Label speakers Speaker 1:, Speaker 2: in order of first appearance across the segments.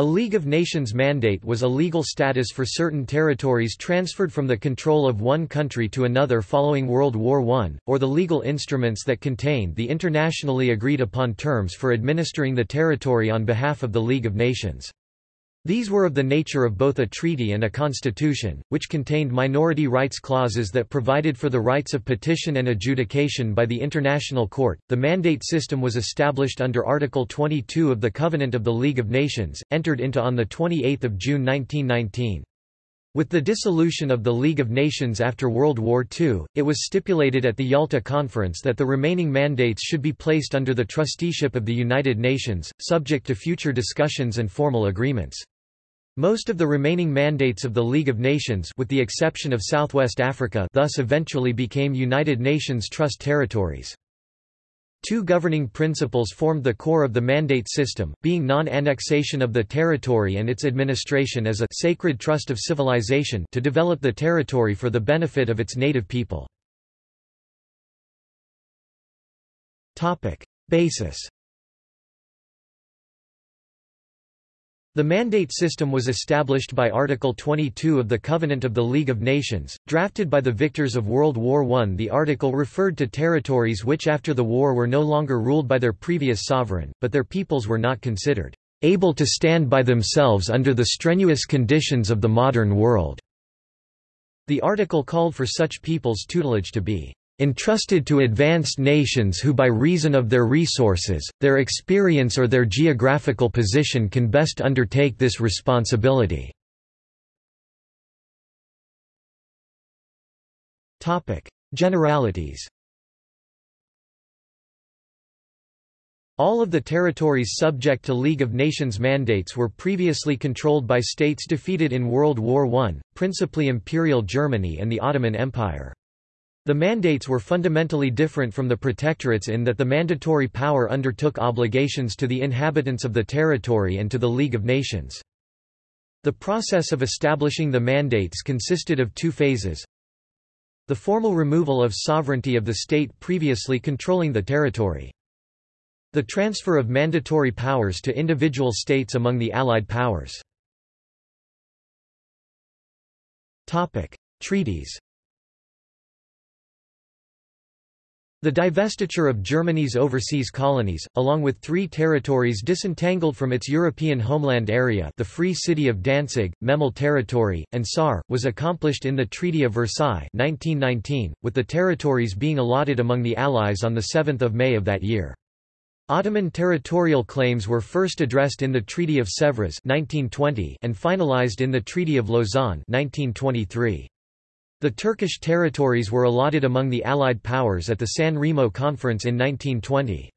Speaker 1: A League of Nations mandate was a legal status for certain territories transferred from the control of one country to another following World War I, or the legal instruments that contained the internationally agreed upon terms for administering the territory on behalf of the League of Nations. These were of the nature of both a treaty and a constitution, which contained minority rights clauses that provided for the rights of petition and adjudication by the International Court. The mandate system was established under Article 22 of the Covenant of the League of Nations, entered into on 28 June 1919. With the dissolution of the League of Nations after World War II, it was stipulated at the Yalta Conference that the remaining mandates should be placed under the trusteeship of the United Nations, subject to future discussions and formal agreements. Most of the remaining mandates of the League of Nations with the exception of Southwest Africa thus eventually became United Nations Trust territories. Two governing principles formed the core of the mandate system, being non-annexation of the territory and its administration as a sacred trust of civilization to develop the territory for the benefit of its native people. Basis The mandate system was established by Article 22 of the Covenant of the League of Nations, drafted by the victors of World War I. The article referred to territories which after the war were no longer ruled by their previous sovereign, but their peoples were not considered able to stand by themselves under the strenuous conditions of the modern world. The article called for such peoples' tutelage to be entrusted to advanced nations who by reason of their resources, their experience or their geographical position can best undertake this responsibility." Generalities All of the territories subject to League of Nations mandates were previously controlled by states defeated in World War I, principally Imperial Germany and the Ottoman Empire. The mandates were fundamentally different from the protectorates in that the mandatory power undertook obligations to the inhabitants of the territory and to the League of Nations. The process of establishing the mandates consisted of two phases. The formal removal of sovereignty of the state previously controlling the territory. The transfer of mandatory powers to individual states among the Allied powers. Treaties The divestiture of Germany's overseas colonies, along with three territories disentangled from its European homeland area the Free City of Danzig, Memel Territory, and Saar, was accomplished in the Treaty of Versailles 1919, with the territories being allotted among the Allies on 7 May of that year. Ottoman territorial claims were first addressed in the Treaty of Sèvres 1920 and finalized in the Treaty of Lausanne 1923. The Turkish territories were allotted among the Allied powers at the San Remo Conference in 1920.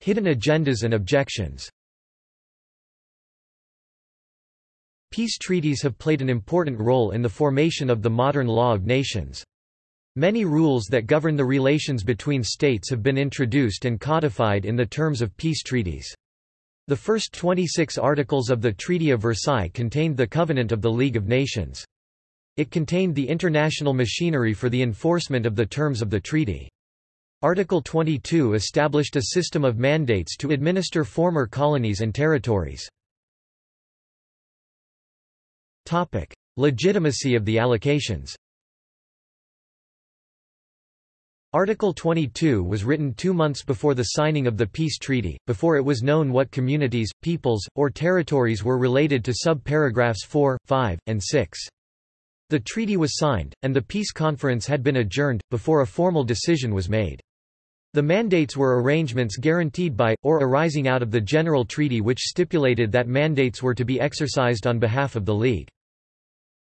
Speaker 1: Hidden agendas and objections Peace treaties have played an important role in the formation of the modern law of nations. Many rules that govern the relations between states have been introduced and codified in the terms of peace treaties. The first 26 articles of the Treaty of Versailles contained the Covenant of the League of Nations. It contained the international machinery for the enforcement of the terms of the treaty. Article 22 established a system of mandates to administer former colonies and territories. Legitimacy of the allocations Article 22 was written two months before the signing of the peace treaty, before it was known what communities, peoples, or territories were related to sub-paragraphs 4, 5, and 6. The treaty was signed, and the peace conference had been adjourned, before a formal decision was made. The mandates were arrangements guaranteed by, or arising out of the General Treaty which stipulated that mandates were to be exercised on behalf of the League.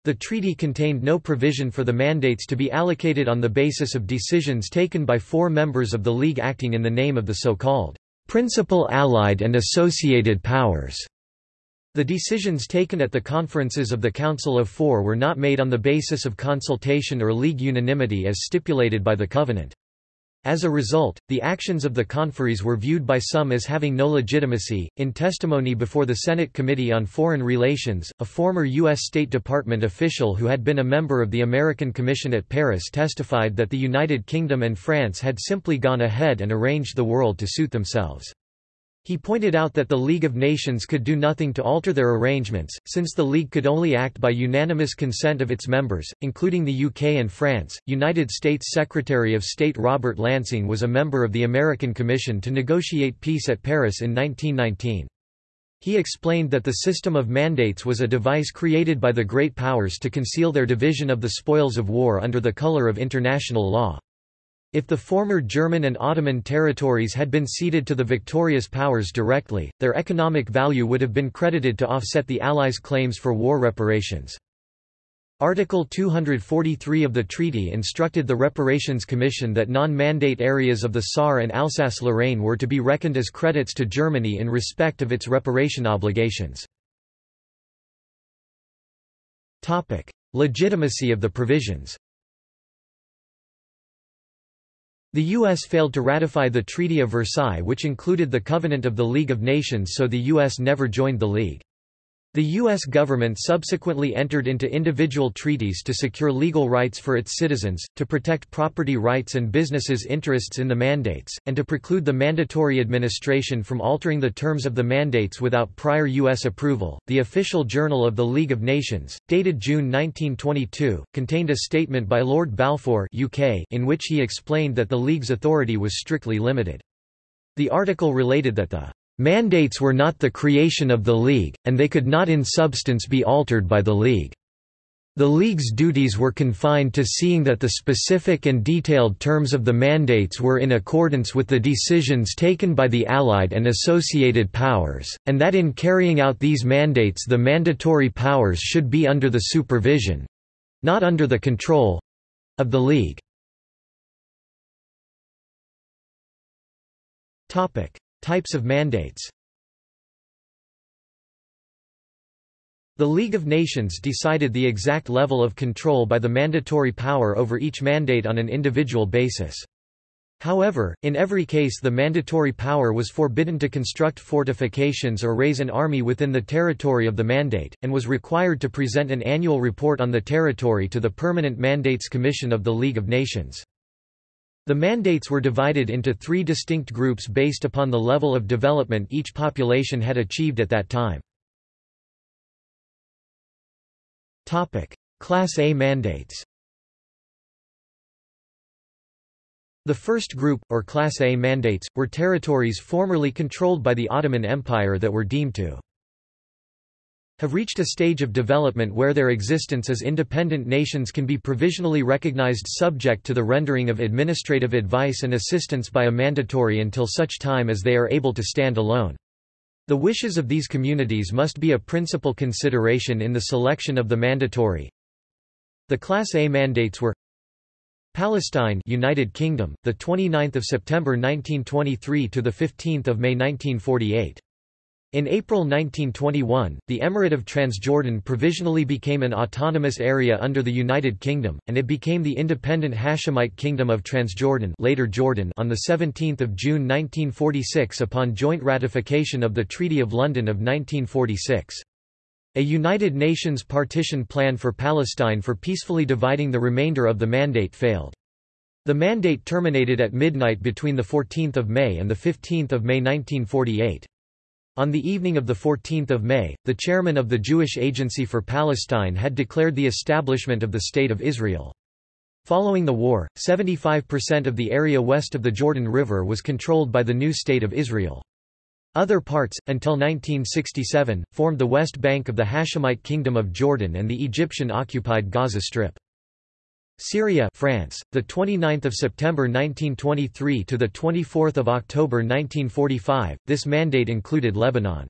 Speaker 1: The treaty contained no provision for the mandates to be allocated on the basis of decisions taken by four members of the League acting in the name of the so-called principal allied and associated powers. The decisions taken at the conferences of the Council of Four were not made on the basis of consultation or League unanimity as stipulated by the Covenant. As a result, the actions of the conferees were viewed by some as having no legitimacy. In testimony before the Senate Committee on Foreign Relations, a former U.S. State Department official who had been a member of the American Commission at Paris testified that the United Kingdom and France had simply gone ahead and arranged the world to suit themselves. He pointed out that the League of Nations could do nothing to alter their arrangements, since the League could only act by unanimous consent of its members, including the UK and France. United States Secretary of State Robert Lansing was a member of the American Commission to negotiate peace at Paris in 1919. He explained that the system of mandates was a device created by the great powers to conceal their division of the spoils of war under the color of international law. If the former German and Ottoman territories had been ceded to the victorious powers directly, their economic value would have been credited to offset the Allies' claims for war reparations. Article 243 of the treaty instructed the Reparations Commission that non-mandate areas of the Saar and Alsace-Lorraine were to be reckoned as credits to Germany in respect of its reparation obligations. Legitimacy of the provisions the U.S. failed to ratify the Treaty of Versailles which included the Covenant of the League of Nations so the U.S. never joined the League. The U.S. government subsequently entered into individual treaties to secure legal rights for its citizens, to protect property rights and businesses' interests in the mandates, and to preclude the mandatory administration from altering the terms of the mandates without prior U.S. approval. The official journal of the League of Nations, dated June 1922, contained a statement by Lord Balfour UK in which he explained that the League's authority was strictly limited. The article related that the Mandates were not the creation of the League, and they could not in substance be altered by the League. The League's duties were confined to seeing that the specific and detailed terms of the mandates were in accordance with the decisions taken by the Allied and associated powers, and that in carrying out these mandates the mandatory powers should be under the supervision—not under the control—of the League. Types of mandates The League of Nations decided the exact level of control by the mandatory power over each mandate on an individual basis. However, in every case the mandatory power was forbidden to construct fortifications or raise an army within the territory of the mandate, and was required to present an annual report on the territory to the Permanent Mandates Commission of the League of Nations. The mandates were divided into three distinct groups based upon the level of development each population had achieved at that time. Class A mandates The first group, or Class A mandates, were territories formerly controlled by the Ottoman Empire that were deemed to have reached a stage of development where their existence as independent nations can be provisionally recognized subject to the rendering of administrative advice and assistance by a mandatory until such time as they are able to stand alone. The wishes of these communities must be a principal consideration in the selection of the mandatory. The Class A mandates were Palestine United Kingdom the 29th of September 1923 to the 15th of May 1948 in April 1921, the Emirate of Transjordan provisionally became an autonomous area under the United Kingdom, and it became the independent Hashemite Kingdom of Transjordan later Jordan on 17 June 1946 upon joint ratification of the Treaty of London of 1946. A United Nations partition plan for Palestine for peacefully dividing the remainder of the mandate failed. The mandate terminated at midnight between 14 May and 15 May 1948. On the evening of 14 May, the chairman of the Jewish Agency for Palestine had declared the establishment of the State of Israel. Following the war, 75% of the area west of the Jordan River was controlled by the new State of Israel. Other parts, until 1967, formed the West Bank of the Hashemite Kingdom of Jordan and the Egyptian-occupied Gaza Strip. Syria, France, the 29th of September 1923 to the 24th of October 1945. This mandate included Lebanon.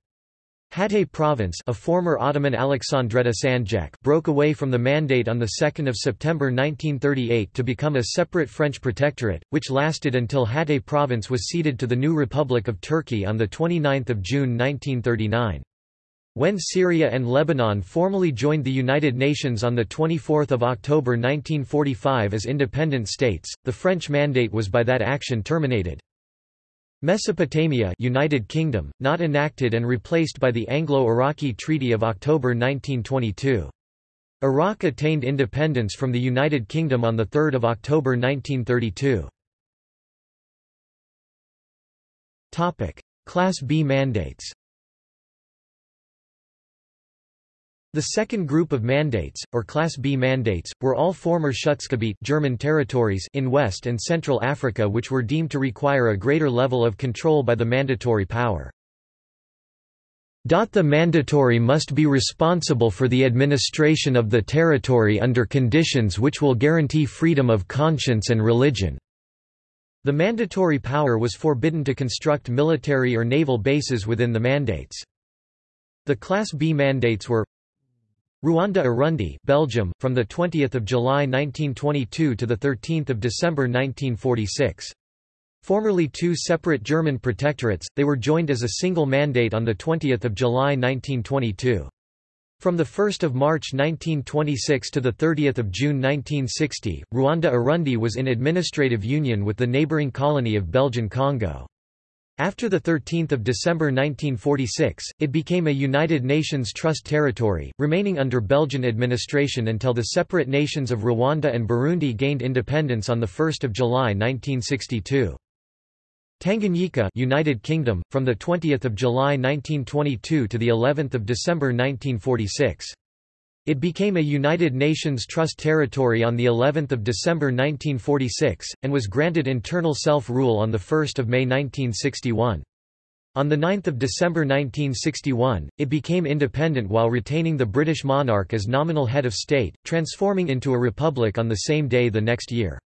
Speaker 1: Hatay province, a former Ottoman Alexandretta Sanjak, broke away from the mandate on the 2nd of September 1938 to become a separate French protectorate, which lasted until Hatay province was ceded to the new Republic of Turkey on the 29th of June 1939. When Syria and Lebanon formally joined the United Nations on 24 October 1945 as independent states, the French mandate was by that action terminated. Mesopotamia United Kingdom, not enacted and replaced by the Anglo-Iraqi Treaty of October 1922. Iraq attained independence from the United Kingdom on 3 October 1932. Class B mandates The second group of mandates, or Class B mandates, were all former Schutzgebiet German territories in West and Central Africa which were deemed to require a greater level of control by the mandatory power. The mandatory must be responsible for the administration of the territory under conditions which will guarantee freedom of conscience and religion. The mandatory power was forbidden to construct military or naval bases within the mandates. The Class B mandates were Rwanda Urundi Belgium, from 20 July 1922 to 13 December 1946. Formerly two separate German protectorates, they were joined as a single mandate on 20 July 1922. From 1 March 1926 to 30 June 1960, Rwanda-Urundi was in administrative union with the neighboring colony of Belgian Congo. After 13 December 1946, it became a United Nations Trust territory, remaining under Belgian administration until the separate nations of Rwanda and Burundi gained independence on 1 July 1962. Tanganyika United Kingdom, from 20 July 1922 to of December 1946. It became a United Nations Trust territory on the 11th of December 1946, and was granted internal self-rule on 1 May 1961. On 9 December 1961, it became independent while retaining the British monarch as nominal head of state, transforming into a republic on the same day the next year.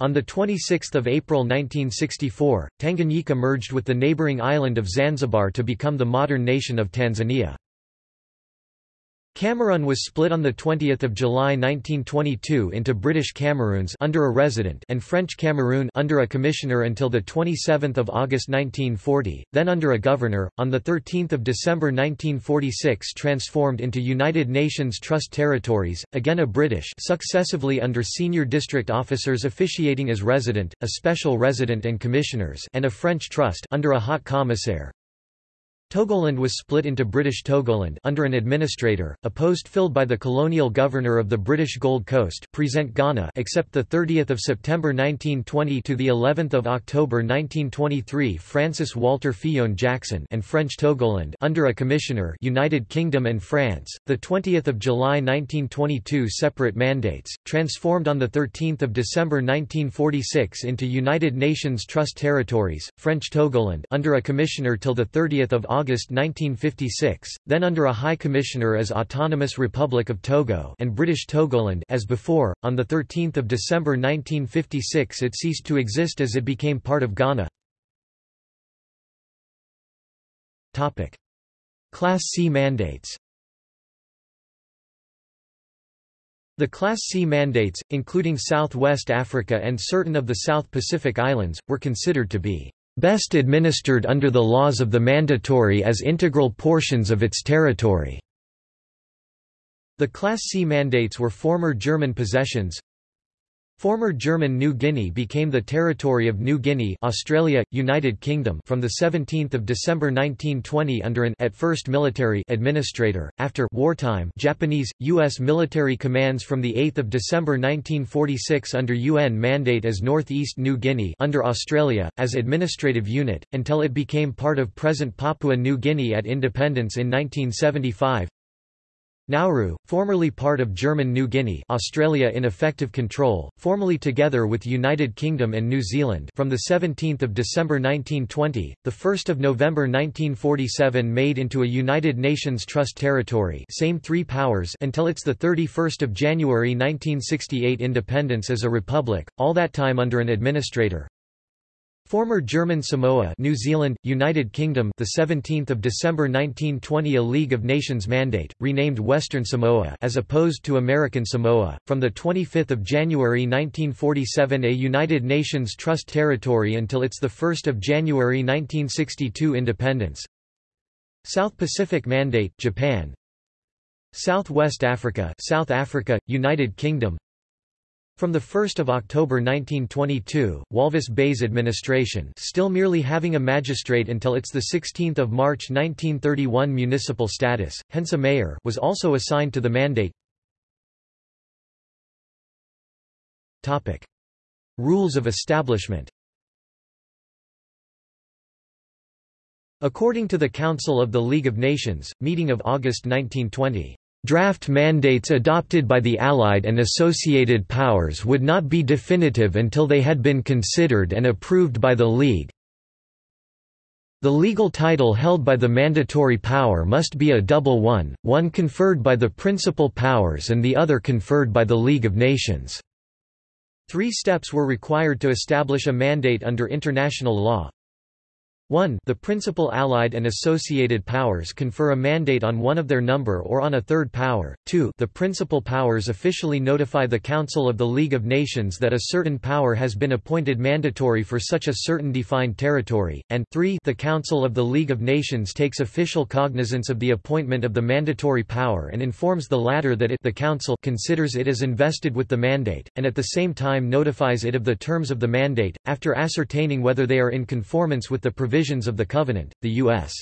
Speaker 1: On 26 April 1964, Tanganyika merged with the neighbouring island of Zanzibar to become the modern nation of Tanzania. Cameroon was split on 20 July 1922 into British Cameroons under a resident and French Cameroon under a commissioner until 27 August 1940, then under a governor, on 13 December 1946 transformed into United Nations Trust Territories, again a British successively under senior district officers officiating as resident, a special resident and commissioners and a French trust under a haut commissaire, Togoland was split into British Togoland under an administrator, a post filled by the colonial governor of the British Gold Coast, present Ghana, except the 30th of September 1920 to the 11th of October 1923, Francis Walter Fillon Jackson, and French Togoland under a commissioner, United Kingdom and France. The 20th of July 1922 separate mandates, transformed on the 13th of December 1946 into United Nations Trust Territories, French Togoland under a commissioner till the 30th of August 1956, then under a High Commissioner as Autonomous Republic of Togo and British Togoland as before. On the 13th of December 1956 it ceased to exist as it became part of Ghana. Topic: Class C mandates. The Class C mandates, including Southwest Africa and certain of the South Pacific Islands, were considered to be best administered under the laws of the mandatory as integral portions of its territory. The Class C mandates were former German possessions, Former German New Guinea became the territory of New Guinea Australia, United Kingdom from 17 December 1920 under an at first military administrator, after wartime Japanese, U.S. military commands from 8 December 1946 under UN mandate as Northeast New Guinea under Australia, as administrative unit, until it became part of present Papua New Guinea at independence in 1975 Nauru, formerly part of German New Guinea Australia in effective control, formerly together with United Kingdom and New Zealand from 17 December 1920, 1 November 1947 made into a United Nations Trust territory same three powers until its 31 January 1968 independence as a republic, all that time under an administrator, Former German Samoa, New Zealand, United Kingdom, the 17th of December 1920, a League of Nations mandate, renamed Western Samoa as opposed to American Samoa. From the 25th of January 1947, a United Nations Trust territory until its the 1st of January 1962 independence. South Pacific Mandate, Japan. Southwest Africa, South Africa, United Kingdom. From 1 October 1922, Walvis Bay's administration still merely having a magistrate until its 16 March 1931 municipal status, hence a mayor was also assigned to the mandate. Rules of establishment According to the Council of the League of Nations, meeting of August 1920, Draft mandates adopted by the Allied and associated powers would not be definitive until they had been considered and approved by the League. The legal title held by the mandatory power must be a double one, one conferred by the principal powers and the other conferred by the League of Nations. Three steps were required to establish a mandate under international law. 1 The principal allied and associated powers confer a mandate on one of their number or on a third power. 2 The principal powers officially notify the Council of the League of Nations that a certain power has been appointed mandatory for such a certain defined territory, and 3 The Council of the League of Nations takes official cognizance of the appointment of the mandatory power and informs the latter that it the Council considers it as invested with the mandate, and at the same time notifies it of the terms of the mandate, after ascertaining whether they are in conformance with the provisions provisions of the Covenant. The U.S.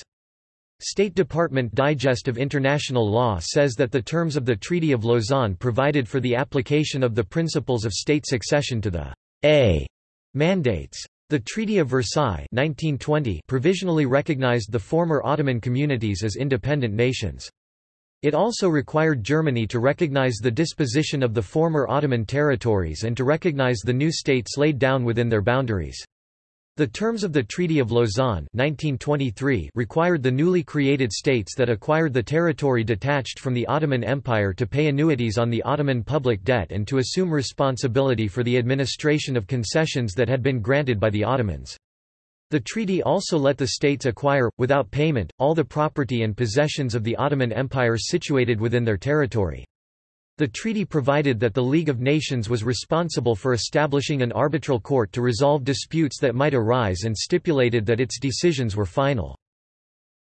Speaker 1: State Department Digest of International Law says that the terms of the Treaty of Lausanne provided for the application of the principles of state succession to the A mandates. The Treaty of Versailles 1920 provisionally recognized the former Ottoman communities as independent nations. It also required Germany to recognize the disposition of the former Ottoman territories and to recognize the new states laid down within their boundaries. The terms of the Treaty of Lausanne 1923 required the newly created states that acquired the territory detached from the Ottoman Empire to pay annuities on the Ottoman public debt and to assume responsibility for the administration of concessions that had been granted by the Ottomans. The treaty also let the states acquire, without payment, all the property and possessions of the Ottoman Empire situated within their territory. The treaty provided that the League of Nations was responsible for establishing an arbitral court to resolve disputes that might arise and stipulated that its decisions were final.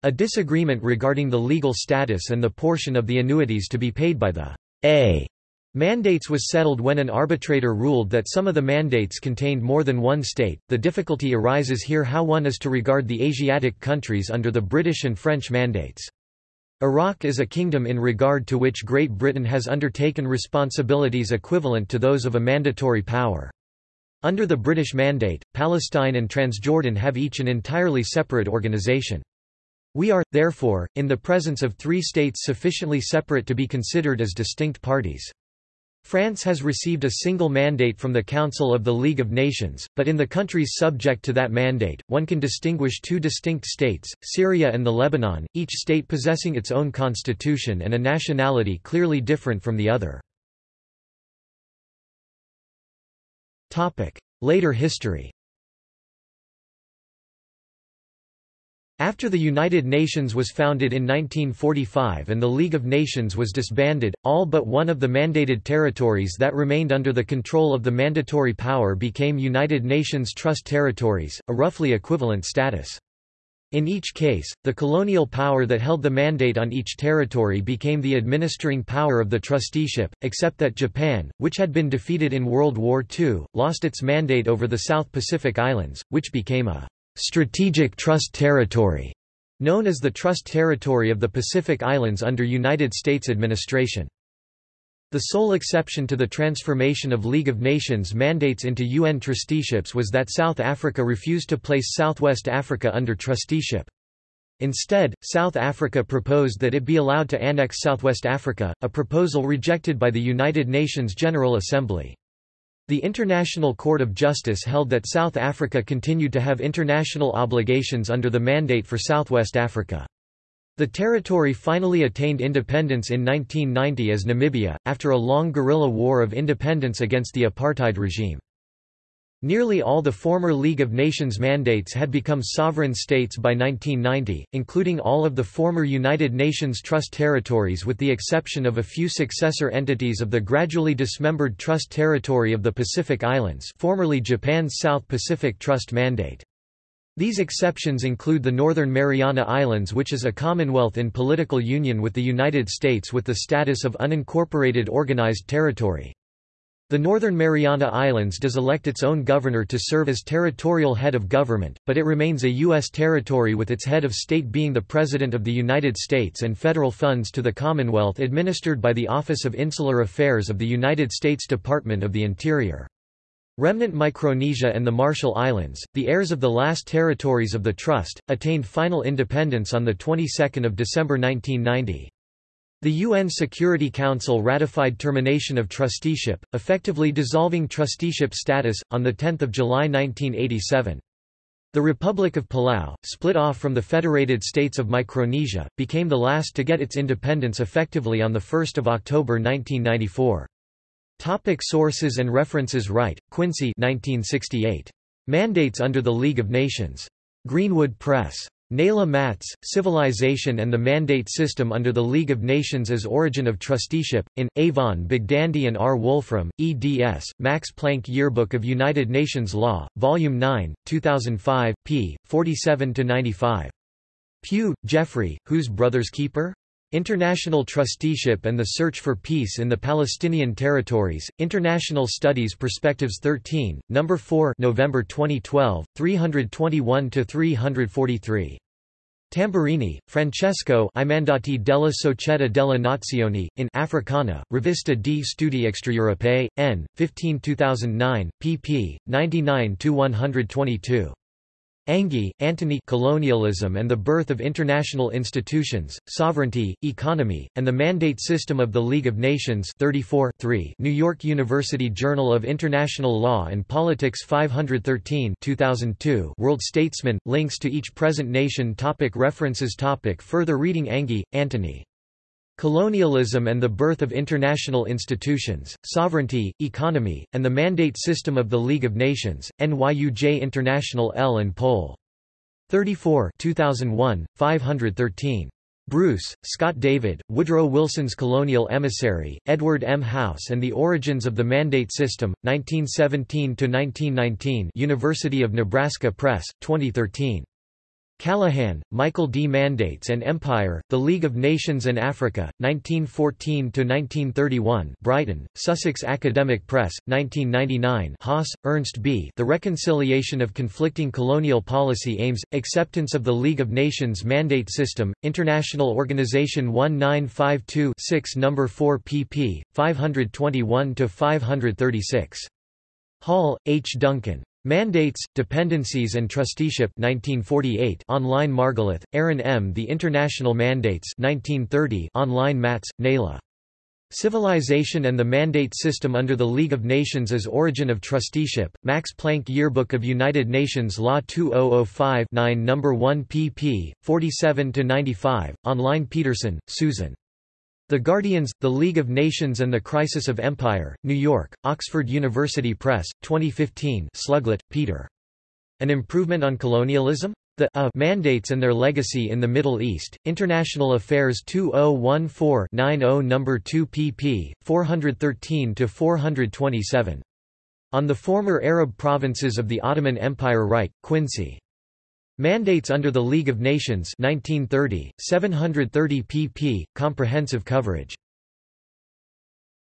Speaker 1: A disagreement regarding the legal status and the portion of the annuities to be paid by the A mandates was settled when an arbitrator ruled that some of the mandates contained more than one state. The difficulty arises here how one is to regard the Asiatic countries under the British and French mandates. Iraq is a kingdom in regard to which Great Britain has undertaken responsibilities equivalent to those of a mandatory power. Under the British Mandate, Palestine and Transjordan have each an entirely separate organization. We are, therefore, in the presence of three states sufficiently separate to be considered as distinct parties. France has received a single mandate from the Council of the League of Nations, but in the countries subject to that mandate, one can distinguish two distinct states, Syria and the Lebanon, each state possessing its own constitution and a nationality clearly different from the other. Later history After the United Nations was founded in 1945 and the League of Nations was disbanded, all but one of the mandated territories that remained under the control of the mandatory power became United Nations Trust Territories, a roughly equivalent status. In each case, the colonial power that held the mandate on each territory became the administering power of the trusteeship, except that Japan, which had been defeated in World War II, lost its mandate over the South Pacific Islands, which became a Strategic Trust Territory, known as the Trust Territory of the Pacific Islands under United States administration. The sole exception to the transformation of League of Nations mandates into UN trusteeships was that South Africa refused to place Southwest Africa under trusteeship. Instead, South Africa proposed that it be allowed to annex Southwest Africa, a proposal rejected by the United Nations General Assembly. The International Court of Justice held that South Africa continued to have international obligations under the Mandate for Southwest Africa. The territory finally attained independence in 1990 as Namibia, after a long guerrilla war of independence against the apartheid regime. Nearly all the former League of Nations mandates had become sovereign states by 1990, including all of the former United Nations Trust territories with the exception of a few successor entities of the gradually dismembered Trust Territory of the Pacific Islands formerly Japan's South Pacific Trust Mandate. These exceptions include the Northern Mariana Islands which is a commonwealth in political union with the United States with the status of unincorporated organized territory. The Northern Mariana Islands does elect its own governor to serve as territorial head of government, but it remains a U.S. territory with its head of state being the President of the United States and federal funds to the Commonwealth administered by the Office of Insular Affairs of the United States Department of the Interior. Remnant Micronesia and the Marshall Islands, the heirs of the last territories of the Trust, attained final independence on the 22nd of December 1990. The UN Security Council ratified termination of trusteeship, effectively dissolving trusteeship status, on 10 July 1987. The Republic of Palau, split off from the Federated States of Micronesia, became the last to get its independence effectively on 1 October 1994. Topic sources and references Wright, Quincy 1968. Mandates under the League of Nations. Greenwood Press. Naila Matz, Civilization and the Mandate System under the League of Nations as Origin of Trusteeship, in, Avon Bogdandy and R. Wolfrum, eds, Max Planck Yearbook of United Nations Law, Volume 9, 2005, p. 47–95. Pugh, Jeffrey, Whose Brother's Keeper? International Trusteeship and the Search for Peace in the Palestinian Territories, International Studies Perspectives 13, No. 4 November 2012, 321–343. Tamburini, Francesco I Mandati della Società della Nazione, in Africana, Rivista di Studi Extraeuropei, n. 15 2009, pp. 99–122. Anghie, Antony Colonialism and the Birth of International Institutions, Sovereignty, Economy, and the Mandate System of the League of Nations 34 New York University Journal of International Law and Politics 513 2002 World Statesman, links to each present nation topic References topic Further reading Anghie, Antony. Colonialism and the Birth of International Institutions, Sovereignty, Economy, and the Mandate System of the League of Nations, NYUJ International L. and Pol. 34 2001, 513. Bruce, Scott David, Woodrow Wilson's Colonial Emissary, Edward M. House and the Origins of the Mandate System, 1917–1919 University of Nebraska Press, 2013. Callahan, Michael D. Mandates and Empire, The League of Nations and Africa, 1914–1931 Brighton, Sussex Academic Press, 1999 Haas, Ernst B. The Reconciliation of Conflicting Colonial Policy Aims, Acceptance of the League of Nations Mandate System, International Organization 1952-6 No. 4 pp. 521–536. Hall, H. Duncan. Mandates, Dependencies and Trusteeship 1948 online Margalith, Aaron M. The International Mandates 1930 online Matz, Naila. Civilization and the Mandate System under the League of Nations as Origin of Trusteeship, Max Planck Yearbook of United Nations Law 2005 9 No. 1 pp. 47–95, online Peterson, Susan. The Guardians, The League of Nations and the Crisis of Empire, New York, Oxford University Press, 2015 Sluglett, Peter. An Improvement on Colonialism? The A Mandates and Their Legacy in the Middle East, International Affairs 2014-90 No. 2 pp. 413–427. On the Former Arab Provinces of the Ottoman Empire Wright, Quincy. Mandates under the League of Nations 1930, 730 pp. Comprehensive coverage.